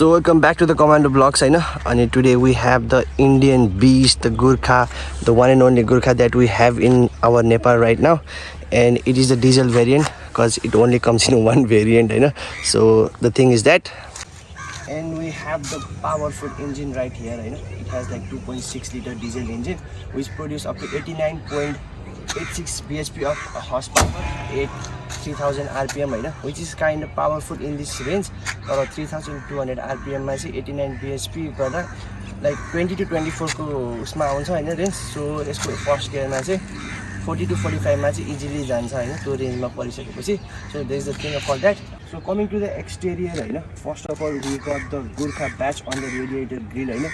So welcome back to the commando blogs होइन अनि today we have the Indian beast the Gorkha the one and only Gorkha that we have in our Nepal right now and it is the diesel variant because it only comes in one variant होइन so the thing is that and we have the powerful engine right here you know. It has like 2.6 liter diesel engine which produce up to 89.86 bhp of horsepower at 3000 rpm होइन which is kind of powerful in this range तर 3200 rpm मा चाहिँ 89 bhp गर्दा like twenty to twenty फोरको उसमा आउँछ होइन range so यसको फर्स्ट गियरमा चाहिँ फोर्टी टु फोर्टी फाइभमा चाहिँ इजिली जान्छ होइन त्यो रेन्जमा परिसकेपछि। So they is the thing for that so coming to the exterior होइन first of all we got the Gorkha badge on the radiator grill होइन।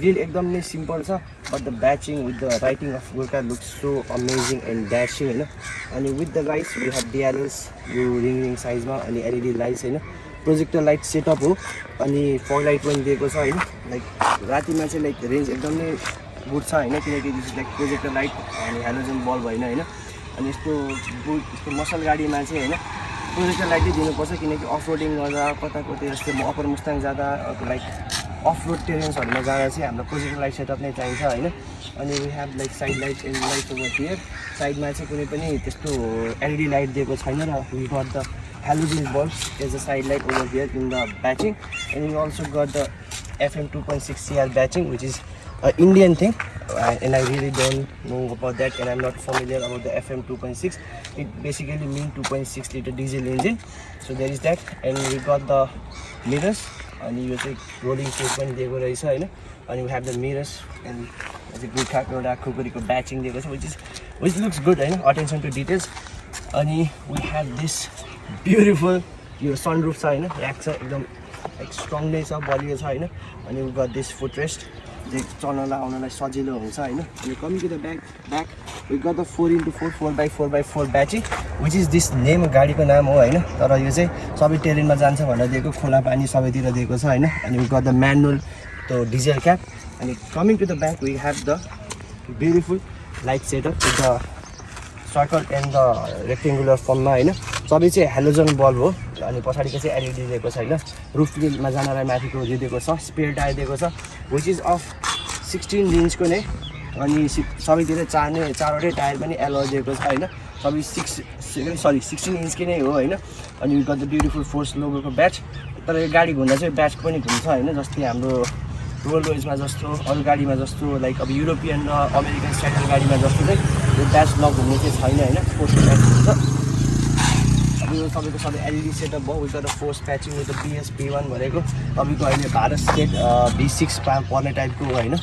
ग्रिल एकदम नै सिम्पल छ but the badging with the writing of Gorkha looks so amazing and dashing होइन। अनि with the lights we have DRLs यो ring ring साइजमा अनि LED lights होइन। प्रोजेक्टर लाइट सेटअप हो। अनि फर लाइट पनि दिएको छ होइन। लाइक रातिमा चाहिँ लाइक रेन्ज एकदम गुड छ होइन किनकि this is like projector light अनि हेलोजन बल्ब होइन होइन। अनि यस्तो बुट यस्तो मसल गाडीमा चाहिँ होइन प्रोजेक्टर लाइटै दिनुपर्छ किनकि अफ रोडिङ गर्दा कता कतै जस्तै म अप्पर मुस्ताङ जाँदा लाइक अफ रोड टेरेन्सहरूमा जाँदा चाहिँ हाम्रो प्रोजेक्टर लाइट सेटअप नै चाहिन्छ होइन। अनि we have like side light LED light over here साइडमा चाहिँ कुनै पनि त्यस्तो एलइडी लाइट दिएको छैन र we got the halogen bulbs as a side light over here in the batching and you also got the fm 2.6 cr batching which is an indian thing uh, and i really don't know about that and i'm not familiar about the fm 2.6 it basically means 2.6 liter diesel engine so there is that and we got the mirrors अनि यो चाहिँ rolling set पनि दिएको रहेछ होइन अनि we have the mirrors and चाहिँ गुर्खाको एउटा खुकुरीको ब्याचिङ दिएको छ which is which looks good होइन अटेन्सन टु डिटेल्स अनि वी हेभ दिस ब्युटिफुल यो सनरुफ छ होइन ऱ्याक छ एकदम लाइक स्ट्रङ नै छ बलियो छ होइन अनि वी गट दिस फुट जे चल्नलाई आउनलाई सजिलो हुन्छ होइन? अनि coming to the back back we got the four into four four by four by four badging which is this name गाडीको नाम हो होइन? तर यो चाहिँ सबै टेरेनमा जान्छ भनेर दिएको खोला पानी सबैतिर दिएको छ होइन? अनि वी गट द म्यानुअल त्यो डिजल क्याप अनि coming to the back we have the beautiful light setup with the circle and the rectangular फर्ममा होइन? सबै चाहिँ हेलोजन बल्ब हो अनि पछाडिको चाहिँ एलइडी दिएको छ होइन? रुफमा जानलाई माथिको दिएको छ स्पेयर टायर दिएको छ। विच इज अफ सिक्सटिन इन्चको नै। अनि सबैतिर चार नै चारवटै टायर पनि एलो दिएको छ होइन? सबै सिक्स सरी सिक्सटिन इन्चकै नै हो होइन? अनि गत ब्युटिफुल फोर्स लोगोको ब्याच तर यो गाडी घुम्दा चाहिँ ब्याच पनि घुम्छ होइन? जस्तै हाम्रो रोल रोइजमा जस्तो अरू गाडीमा जस्तो लाइक अब युरोपियन र अमेरिकन स्ट्यान्डर्ड गाडीमा जस्तो चाहिँ यो ब्याच नघुम्ने चाहिँ छैन होइन? स्पोर्ट्स ब्याच हुन्छ। तपाईँको सबै एलइडी सेटअप भयो with the Force patching with PS P one भनेको तपाईँको अहिले भारत स्टेट बी सिक्समा पर्ने टाइपको होइन?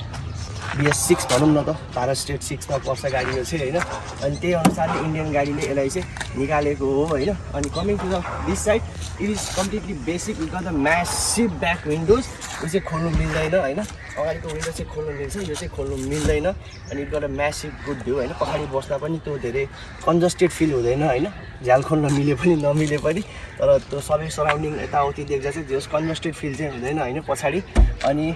बिएस सिक्स भनौँ न त भारत स्टेट सिक्समा पर्छ गाडी यो चाहिँ होइन? अनि त्यही अनुसारले इन्डियन गाडीले यसलाई चाहिँ निकालेको हो होइन? अनि coming to the this side it is completely basic with the massive back windows यो चाहिँ खोल्नु मिल्दैन होइन? अगाडिको विन्डो चाहिँ खोल्नु मिल्छ यो चाहिँ खोल्नु मिल्दैन। अनि it got massive good view होइन? पछाडि बस्दा पनि त्यो धेरै कन्जस्टेड फिल हुँदैन होइन? झ्याल खोल्न मिले पनि नमिले पनि। तर त्यो सबै सराउन्डिङ यताउति देख्दा चाहिँ जस कन्जस्टेड फिल चाहिँ हुँदैन होइन? पछाडि। अनि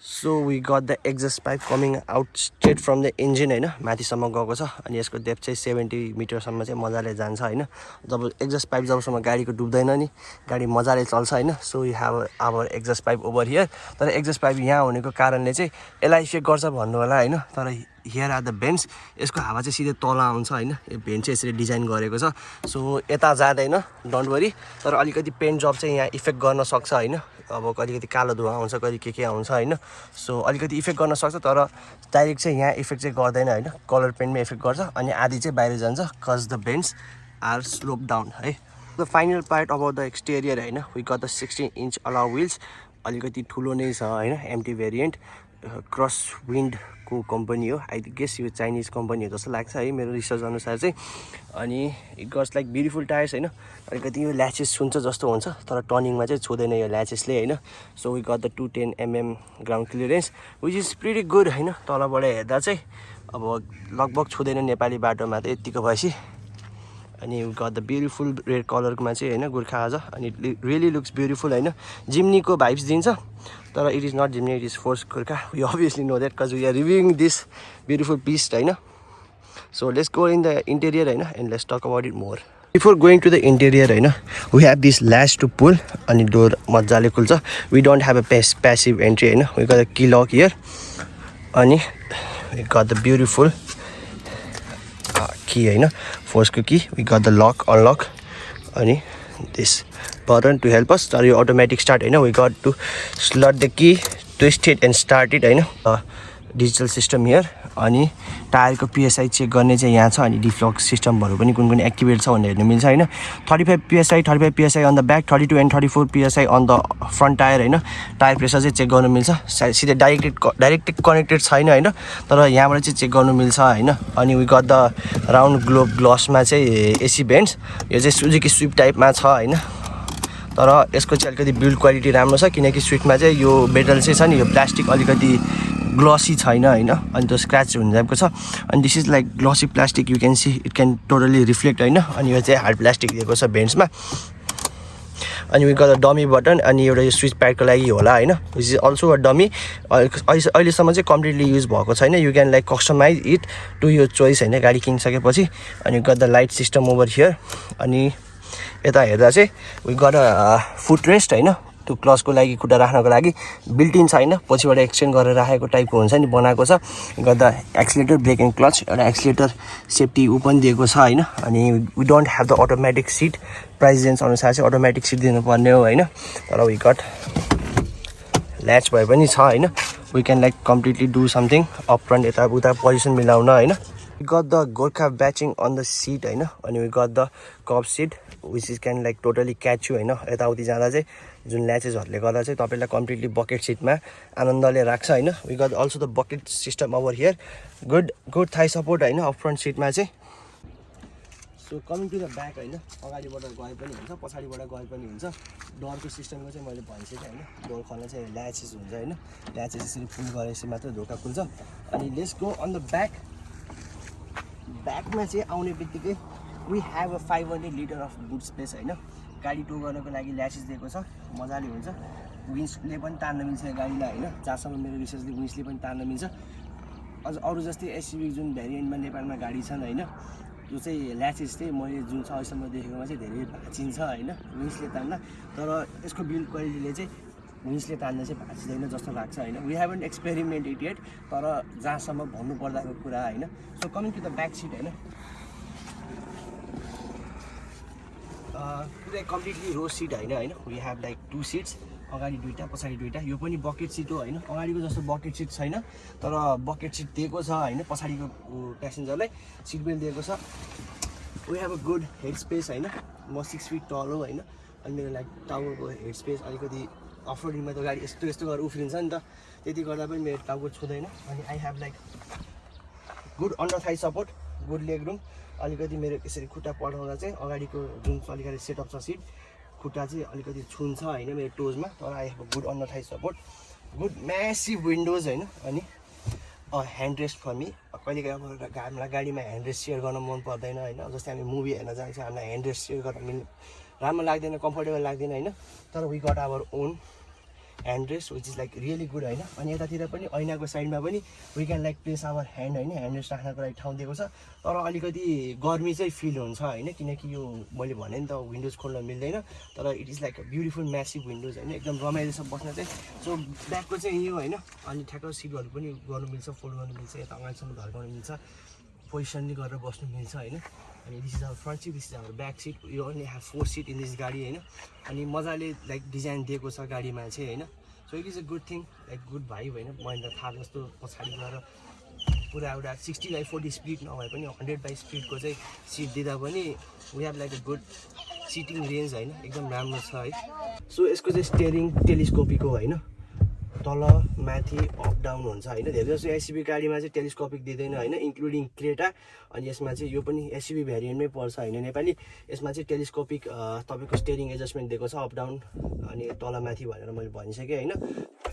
so we got the exhaust pipe coming out straight from the engine होइन? माथिसम्म गएको छ। अनि यसको डेप चाहिँ सेभेन्टी मिटरसम्म चाहिँ मजाले जान्छ होइन? जब एक्जस्ट पाइप जबसम्म गाडीको डुब्दैन नि गाडी मजाले चल्छ होइन? So you have our exhaust pipe over here तर एक्जस्ट पाइप यहाँ हुनेको कारणले चाहिँ यसलाई इफेक्ट गर्छ भन्नु होला होइन? तर हियर आर द भेन्ट्स यसको हावा चाहिँ सिधै तल आउँछ होइन? यो भेन्ट चाहिँ यसरी डिजाइन गरेको छ। सो यता जाँदैन डोन्ट वरी तर अलिकति पेन्ट जब चाहिँ यहाँ इफेक्ट गर्न सक्छ होइन? अब अलिकति कालो धुवा आउँछ कहिले के के आउँछ होइन? सो अलिकति इफेक्ट गर्न सक्छ तर डाइरेक्ट चाहिँ यहाँ इफेक्ट चाहिँ गर्दैन होइन? कलर पेन्टमै इफेक्ट गर्छ अनि आधी चाहिँ बाहिर जान्छ cause the vents are slope down है? The final part about the exterior होइन? We got the sixteen inch alloy wheels अलिकति ठुलो नै छ होइन? एमटी भेरिएन्ट क्रस विन्डको कम्पनी हो। आई गेस यो चाइनिज कम्पनी हो जस्तो लाग्छ है मेरो रिसर्च अनुसार चाहिँ। अनि it goes like beautiful tyres होइन? अलिकति यो ल्याचेस छुन्छ जस्तो हुन्छ तर टर्निङमा चाहिँ छुँदैन यो ल्याचेसले होइन? So we got the two ten mm ground clearance which is pretty good होइन? तलबाट हेर्दा चाहिँ अब लगभग छुँदैन नेपाली बाटोमा त यत्तिको भएपछि। अनि गट द ब्युटिफुल रेड कलरमा चाहिँ होइन गोर्खा आज। अनि रियली लुक्स ब्युटिफुल होइन। जिम्नीको भाइब्स दिन्छ। तर it is not Jimny it is force Gorkha. We obviously know that cause we are reviewing this beautiful piece होइन। So let's go in the interior होइन and let's talk about it more before going to the interior होइन we have this latch to pull अनि door मजाले खुल्छ। We don't have a pace passive entry होइन। We got the key lock here अनि we the beautiful key होइन? फोर्सको key we got the lock unlock अनि this button to help us तर यो automatic start होइन? We got to slot the key twist it and start it होइन? Digital system here अनि टायरको PSI check गर्ने चाहिँ यहाँ छ अनि डिफ्लक सिस्टमहरू पनि कुन कुन एक्टिभेट छ भनेर हेर्नु मिल्छ होइन? Thirty five PSI thirty five PSI on the back thirty two and thirty four PSI on the front tyre होइन? टायर प्रेसर चाहिँ चेक गर्नु मिल्छ। सिधै डाइरेक्टेड डाइरेक्टेड कनेक्टेड छैन होइन? तर यहाँबाट चाहिँ चेक गर्नु मिल्छ होइन? अनि we got the round globe ग्लसमा चाहिँ एसी भेन्ट्स यो चाहिँ सुजुकी स्विप टाइपमा छ होइन? तर यसको चाहिँ अलिकति बिल्ड क्वालिटी राम्रो छ किनकि स्विटमा चाहिँ यो मेटल चाहिँ छ नि यो प्लास्टिक अलिकति ग्लसी छैन होइन? अनि त्यो स्क्र्याच हुन जाएको छ। अनि this is like glossy plastic you can see it can totally reflect होइन? अनि यो चाहिँ हार्ड प्लास्टिक दिएको छ भेन्ट्समा अनि वी गट डमी बटन अनि एउटा यो स्विच प्याडको लागि होला होइन? Which is also a dummy अहिलेसम्म चाहिँ कम्प्लिटली युज भएको छैन। You can like customize it to your choice होइन? गाडी किनिसकेपछि। अनि got the light system over here अनि यता हेर्दा चाहिँ वी अ फुट रेस्ट होइन? त्यो क्लचको लागि खुट्टा राख्नको लागि बिल्टिन छैन। पछिबाट एक्सचेन्ज गरेर राखेको टाइपको हुन्छ नि बनाएको छ। गर्दा एक्सिलेटर ब्रेक एन्ड क्लच एउटा एक्सिलेटर सेफ्टी ऊ पनि दिएको छ होइन। अनि we don't have the automatic seat price range अनुसार चाहिँ अटोमेटिक सिट दिनुपर्ने हो होइन। तर वी कट ल्याच भए पनि छ होइन। We can like completely do something up front यता उता पोजिसन मिलाउन होइन। We got the Gorkha badging on the seat होइन अनि we got the cup seat which is can like totally catch you होइन यताउति जाँदा चाहिँ जुन ल्याचेसहरूले गर्दा चाहिँ तपाईँलाई कम्प्लिटली बकेट सिटमा आनन्दले राख्छ होइन we got also the bucket system over here good good thigh support होइन अप फ्रन्ट सिटमा चाहिँ. So coming to the back होइन अगाडिबाट गए पनि हुन्छ पछाडिबाट गए पनि हुन्छ. डरको सिस्टमको चाहिँ मैले भनिसकेँ होइन डोर खोल्न चाहिँ ल्याचेस हुन्छ होइन ल्याचेस यसरी फुल गरेपछि मात्रै ढोका खुल्छ. अनि let's go on the back ब्याकमा चाहिँ आउने बित्तिकै we have a five hundred litre of boot space होइन? गाडी टो गर्नको लागि ल्यासेस दिएको छ। मजाले हुन्छ। विन्सले पनि तान्न मिल्छ गाडीलाई होइन? जहाँसम्म मेरो रिसर्चले विन्सले पनि तान्न मिल्छ। अझ अरू जस्तै एसयुभी जुन भेरिएन्टमा नेपालमा गाडी छन् होइन? जो चाहिँ ल्याचेस चाहिँ मैले जुन छ अहिलेसम्म देखेकोमा चाहिँ धेरै भाँचिन्छ होइन? विन्सले तान्दा। तर यसको बिल्ड क्वालिटीले चाहिँ विन्सले तान्दा चाहिँ भाँचिँदैन जस्तो लाग्छ होइन? We have an experiment it at तर जहाँसम्म भन्नुपर्दाको कुरा होइन? So coming to the back seat होइन? पुरै कम्प्लिटली रो सिट होइन होइन? We have like two seats अगाडि दुइटा पछाडि दुइटा यो पनि बकेट सिट हो होइन? अगाडिको जस्तो बकेट सिट छैन तर बकेट सिट दिएको छ होइन? पछाडिको प्यासेन्जरलाई सिट बेल्ट दिएको छ। We have a good head space होइन? म सिक्स फिट टल हो होइन? अनि मेरो लाइक टाउको हेड स्पेस अलिकति अफरोडिङमा त गाडी यस्तो यस्तो गरेर उफ्रिन्छ नि त त्यति गर्दा पनि मेरो टाउको छुँदैन अनि I have like good under thigh support good leg room अलिकति मेरो यसरी खुट्टा पढाउँदा चाहिँ अगाडिको जुन अलिकति सेटअप छ सिट खुट्टा चाहिँ अलिकति छुन्छ होइन मेरो टोजमा तर I have good under thigh support good massive windows होइन अनि ह्यान्ड रेस्ट फर मी कहिलेकाहीँ अब हामीलाई गाडीमा ह्यान्ड रेस्ट सेयर गर्न मन पर्दैन होइन जस्तै हामी मुभी हेर्न जान्छ हामीलाई ह्यान्ड रेस्ट सेयर गर्न मिल्ने राम्रो लाग्दैन कम्फर्टेबल लाग्दैन होइन तर we got our own hand rest which is like really good होइन? अनि यतातिर पनि ऐनाको साइडमा पनि we can like place our hand होइन? ह्यान्ड रेस्ट राख्नको लागि ठाउँ दिएको छ। तर अलिकति गर्मी चाहिँ फिल हुन्छ होइन? किनकि यो मैले भने नि त विन्डोज खोल्न मिल्दैन। तर it is like beautiful massive windows होइन? एकदम रमाइलो छ बस्न चाहिँ। सो ब्याकको चाहिँ यो होइन? अनि ठ्याक्क सिटहरू पनि गर्नु मिल्छ फोल्ड गर्नु मिल्छ यता अगाडिसम्म धर्काउनु मिल्छ। पोजिसनले गरेर बस्नु मिल्छ होइन? अनि this is our front seat this is our back seat यो only have four seat in this गाडी होइन? अनि मजाले लाइक डिजाइन दिएको छ गाडीमा चाहिँ होइन? So it is a good thing like good भाइ होइन? महिन्द्र थार जस्तो पछाडि गएर पुरा एउटा सिक्सटी बाई फोर्टी स्पिड नभए पनि हन्ड्रेड बाई स्पिडको चाहिँ सिट दिँदा पनि we have like a good seating range होइन? एकदम राम्रो छ है? सो यसको चाहिँ स्टेरिङ टेलिस्कोपीको होइन? तल माथि अप डाउन हुन्छ होइन? धेरै जस्तो एसयुबी गाडीमा चाहिँ टेलिस्कोपिक दिँदैन होइन? इन्क्लुडिङ क्रेटा अनि यसमा चाहिँ यो पनि एसयुबी भेरिएन्टमै पर्छ होइन? नेपाली यसमा चाहिँ टेलिस्कोपिक तपाईँको स्टेरिङ एडजस्टमेन्ट दिएको छ अप डाउन अनि तल माथि भनेर मैले भनिसकेँ होइन?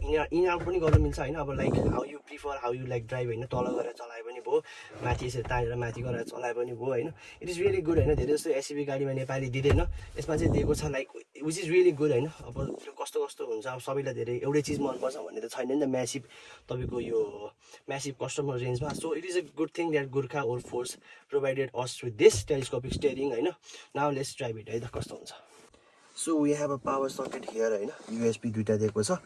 इन आउट पनि गर्नु मिल्छ होइन? अब like how you prefer how you like drive होइन? तल गरेर पनि भयो माथि यसरी तानेर माथि गरेर चलाए पनि भयो होइन। इट इज रियली गुड होइन। धेरै जस्तो एसयुबी गाडीमा नेपाली दिँदैन। यसमा चाहिँ दिएको छ like which is really good होइन। अब त्यो कस्तो कस्तो हुन्छ अब सबैलाई धेरै एउटै चिज मनपर्छ भन्ने त छैन नि त। म्यासिभ तपाईँको यो म्यासिभ कस्टमर रेन्जमा so it is a good thing that Gorkha or force provided us with this telescopic steering होइन। नाउ लेट्स ड्राइभ इट है। त कस्तो हुन्छ? So we have a power socket here होइन। युएसपी दुइटा दिएको छ।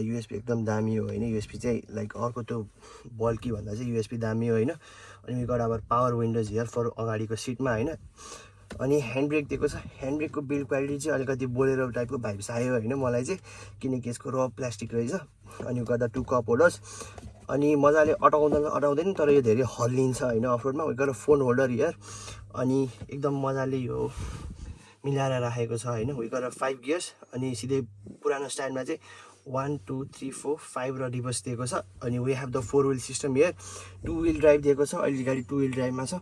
युएसपी एकदम दामी हो होइन। युएसपी चाहिँ लाइक अर्को त्यो बल्की भन्दा चाहिँ युएसपी दामी हो होइन। अनि वी अब पावर विन्डोज हियर फर अगाडिको सिटमा होइन। अनि ह्यान्ड ब्रेक दिएको छ। ह्यान्ड ब्रेकको बिल्ड क्वालिटी चाहिँ अलिकति बोलेरो टाइपको भाइब्स आयो होइन मलाई चाहिँ। किनकि यसको र प्लास्टिक रहेछ। अनि गर्दा टु कप होल्डर्स अनि मजाले अटाउँदैन अटाउँदैन तर यो धेरै हल्लिन्छ होइन अफरोडमा गएर फोन होल्डर हियर अनि एकदम मजाले यो मिलाएर राखेको छ होइन। गर फाइभ गियर्स अनि सिधै पुरानो स्टाइलमा चाहिँ one two three four five र रिभर्स दिएको छ। अनि we have the four wheel system here two wheel drive दिएको छ अहिले गाडी टु विल ड्राइभमा छ।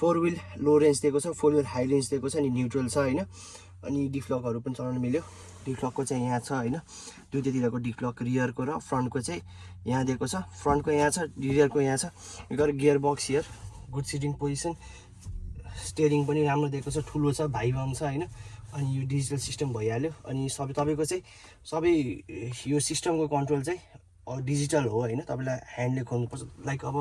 फोर विल लो रेन्ज दिएको छ फोर विल हाई रेन्ज दिएको छ अनि न्युट्रल छ होइन। अनि डिफ्लकहरू पनि चलाउनु मिल्यो। डिफ्लकको चाहिँ यहाँ छ होइन। दुइटातिरको डिफ्लक रियरको र फ्रन्टको चाहिँ यहाँ दिएको छ। फ्रन्टको यहाँ छ रियरको यहाँ छ। गर gear box here good seating position steering पनि राम्रो दिएको छ ठुलो छ भाइ छ होइन। अनि यो डिजिटल सिस्टम भइहाल्यो। अनि सबै तपाईँको चाहिँ सबै यो सिस्टमको कन्ट्रोल चाहिँ डिजिटल हो होइन। तपाईँलाई ह्यान्डले खोल्नुपर्छ लाइक अब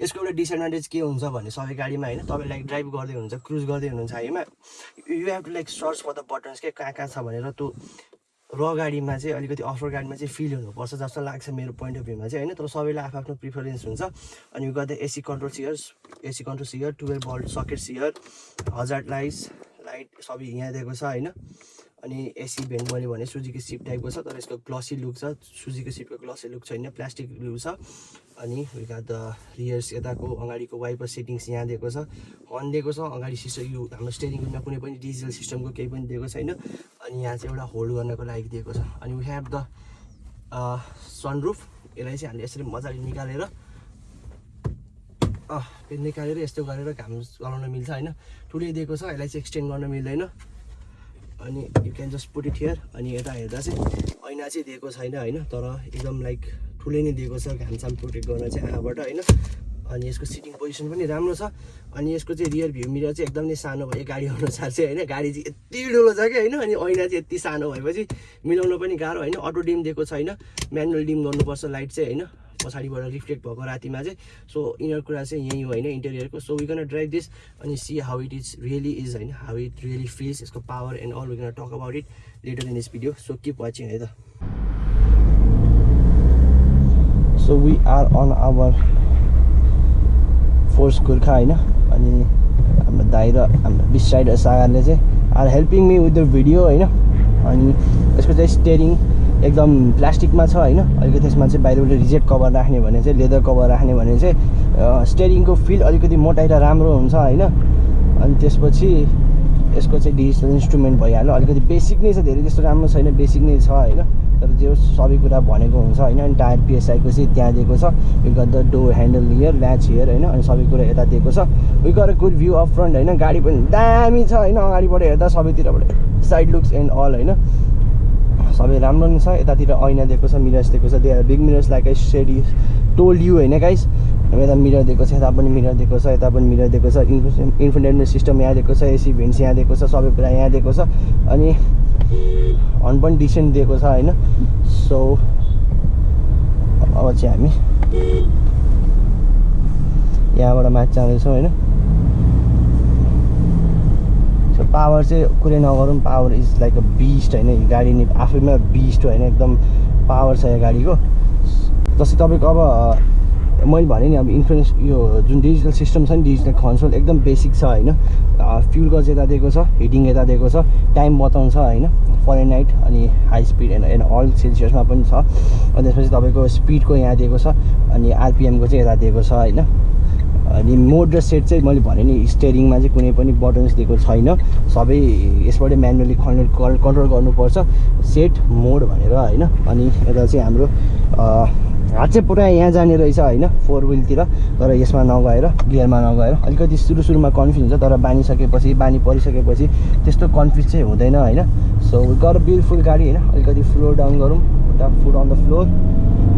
यसको एउटा डिसएडभान्टेज के हुन्छ भने सबै गाडीमा होइन तपाईँ लाइक ड्राइभ गर्दै हुनुहुन्छ क्रुज गर्दै हुनुहुन्छ Haima you have to like search for the buttons के कहाँ कहाँ छ भनेर त्यो र गाडीमा चाहिँ अलिकति अफर गाडीमा चाहिँ फिल हुनुपर्छ जस्तो लाग्छ मेरो पोइन्ट अफ भ्यूमा चाहिँ होइन। तर सबैलाई आफ्नो प्रिफरेन्स हुन्छ। अनि गर्दा AC control here AC control here twelve volt socket here हजार लाइट्स लाइट सबै यहाँ दिएको छ होइन? अनि एसी भेन्ट मैले भने सुजीको सिप टाइपको छ तर यसको ग्लसी लुक छ। सुजीको सिपको ग्लसी लुक छैन प्लास्टिक लुक छ। अनि विका द रियर्स यताको अगाडिको वाइपर सेटिङ्स यहाँ दिएको छ। हर्न दिएको छ अगाडि सिस्टम यो हाम्रो स्टेरिङ विलमा कुनै पनि डिजिटल सिस्टमको केही पनि दिएको छैन। अनि यहाँ चाहिँ एउटा होल्ड गर्नको लागि दिएको छ। अनि वी हेभ द सनरुफ यसलाई चाहिँ हामीले यसरी मजाले निकालेर निकालेर यस्तो गरेर घाम चलाउन मिल्छ होइन? ठुलै दिएको छ यसलाई चाहिँ एक्सटेन्ड गर्न मिल्दैन। अनि you can just put it here अनि यता हेर्दा चाहिँ ऐना चाहिँ दिएको छैन होइन तर एकदम लाइक ठुलै नै दिएको छ घामसाम प्रोटेक्ट गर्न चाहिँ आँखाबाट होइन। अनि यसको सिटिङ पोजिसन पनि राम्रो छ। अनि यसको चाहिँ रियर भ्यू मिरर चाहिँ एकदम सानो भयो गाडी अनुसार चाहिँ होइन। गाडी चाहिँ यति ठुलो छ कि होइन अनि ऐना चाहिँ यति सानो भएपछि मिलाउनु पनि गाह्रो होइन। अटो डिम दिएको छैन म्यानुअल डिम गर्नुपर्छ लाइट चाहिँ होइन। पछाडिबाट रिफ्लेक्ट भएको रातिमा चाहिँ। सो यिनीहरू कुरा चाहिँ यहीँ हो होइन इन्टेरियरको so we can drive this अनि see how it is really is होइन हाउ इट रियली फिल्स यसको power and all we can talk about it later in this video so keep watching है त। So we are on our force Gorkha होइन। अनि हाम्रो दाइ र हाम्रो बिसाइड सागारले चाहिँ are helping me with the video होइन। अनि यसको चाहिँ स्टेरिङ एकदम प्लास्टिकमा छ होइन? अलिकति त्यसमा चाहिँ बाहिरबाट रिजेक्ट कभर राख्ने भने चाहिँ लेदर कभर राख्ने भने चाहिँ स्टेरिङको फिल अलिकति मोटाइ राम्रो हुन्छ होइन? अनि त्यसपछि यसको चाहिँ डिजिटल इन्स्ट्रुमेन्ट भइहाल्यो। अलिकति बेसिक नै छ धेरै त्यस्तो राम्रो छैन बेसिक नै छ होइन? तर त्यो सबै कुरा भनेको हुन्छ होइन? अनि टायर पिएसआईको चाहिँ त्यहाँ दिएको छ। We got the door handle here latch here होइन? अनि सबै कुरा यता दिएको छ। वी गर गुड भ्यू अफ फ्रन्ट होइन? गाडी पनि दामी छ होइन? अगाडिबाट हेर्दा सबैतिरबाट साइड लुक्स एन्ड अल होइन? सबै राम्रो नै छ। यतातिर ऐना दिएको छ मिरर्स दिएको छ। They big mirrors like I said told you होइन गाइस यता मिरर दिएको छ यता पनि मिरर दिएको छ यता पनि मिरर दिएको छ। इन्फोटेनमेन्ट सिस्टम यहाँ दिएको छ एसी भेन्ट्स यहाँ दिएको छ सबै कुरा यहाँ दिएको छ। अनि हर्न पनि डिसेन्ट दिएको छ होइन? सो अब चाहिँ हामी यहाँबाट माथि जाँदैछौँ होइन? पावर चाहिँ कुरै नगरौँ power is like a beast होइन? गाडी नि आफैमा बिस्ट होइन? एकदम पावर छ यो गाडीको। जस्तै तपाईँको अब मैले भने नि अब इन्फ्लुएन्स यो जुन डिजिटल सिस्टम छ नि डिजिटल कन्सोल एकदम बेसिक छ होइन? फ्युल गज यता दिएको छ हिटिङ यता दिएको छ टाइम बताउँछ होइन? फरेन नाइट अनि high speed and and all सेल्सियसमा पनि छ। अनि त्यसपछि तपाईँको स्पिडको यहाँ दिएको छ अनि आरपिएमको चाहिँ यता दिएको छ होइन? अनि मोड र सेट चाहिँ मैले भने नि स्टेरिङमा चाहिँ कुनै पनि बटन्स दिएको छैन। सबै यसबाटै म्यानुअली कन्ट्रोल कन्ट्रोल गर्नुपर्छ। सेट मोड भनेर होइन? अनि यता चाहिँ हाम्रो हात चाहिँ पुरा यहाँ जाने रहेछ होइन? फोर विलतिर तर यसमा नगएर गियरमा नगएर अलिकति सुरु सुरुमा कन्फ्युज हुन्छ। तर बानिसकेपछि बानी परिसकेपछि त्यस्तो कन्फ्युज चाहिँ हुँदैन होइन? सो गर ब्युटिफुल गाडी होइन? अलिकति फ्लोर डाउन गरौँ। खुट्टा फुट अन द फ्लोर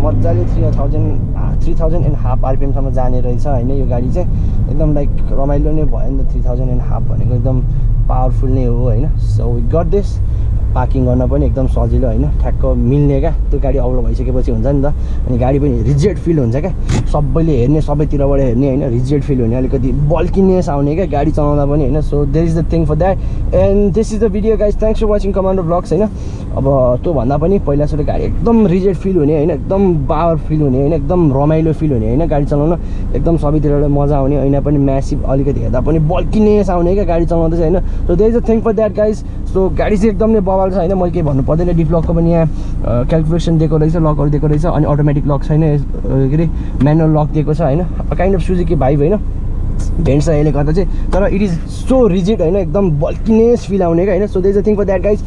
मजाले three thousand three thousand and half आरपिएमसम्म जाने रहेछ होइन? यो गाडी चाहिँ एकदम लाइक रमाइलो नै भयो नि त थ्री थाउजन्ड एन्ड हाफ भनेको एकदम पावरफुल नै हो होइन? So we got this parking गर्न पनि एकदम सजिलो होइन? ठ्याक्क मिल्ने क्या? त्यो गाडी अग्लो भइसकेपछि हुन्छ नि त। अनि गाडी पनि रिजेक्ट फिल हुन्छ क्या? सबैले हेर्ने सबैतिरबाट हेर्ने होइन? रिजेक्ट फिल हुने अलिकति बल्किनेस आउने क्या गाडी चलाउँदा पनि होइन? So there is the thing for that and this is the video guys thanks for watching commando vlogs होइन? अब त्योभन्दा पनि पहिला सुरु गाडी एकदम रिजेक्ट फिल हुने होइन? एकदम पावर फिल हुने होइन? एकदम रमाइलो फिल हुने होइन? गाडी चलाउन एकदम सबैतिरबाट मजा आउने ऐना पनि म्यासिभ अलिकति हेर्दा पनि बल्किनेस आउने क्या गाडी चलाउँदा चाहिँ होइन? So there is a thing for that guys so गाडी चाहिँ एकदम नै बबाल छ होइन? मैले केही भन्नु पर्दैन। डिप्लकको पनि यहाँ क्यालकुलेसन दिएको रहेछ लकहरू दिएको रहेछ अनि अटोमेटिक लक छैन। के अरे म्यानुअल लक दिएको छ होइन? काइन्ड अफ सुजुकी भाइब होइन? भेन्ट छ यसले गर्दा चाहिँ तर इट इज सो रिजिड होइन? एकदम बल्किनेस फिल आउने क्या होइन? So there's a thing for that guys